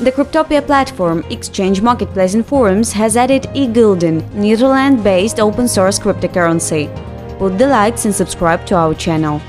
The Cryptopia platform, exchange marketplace and forums has added eGulden, Netherlands-based open source cryptocurrency. Put the likes and subscribe to our channel.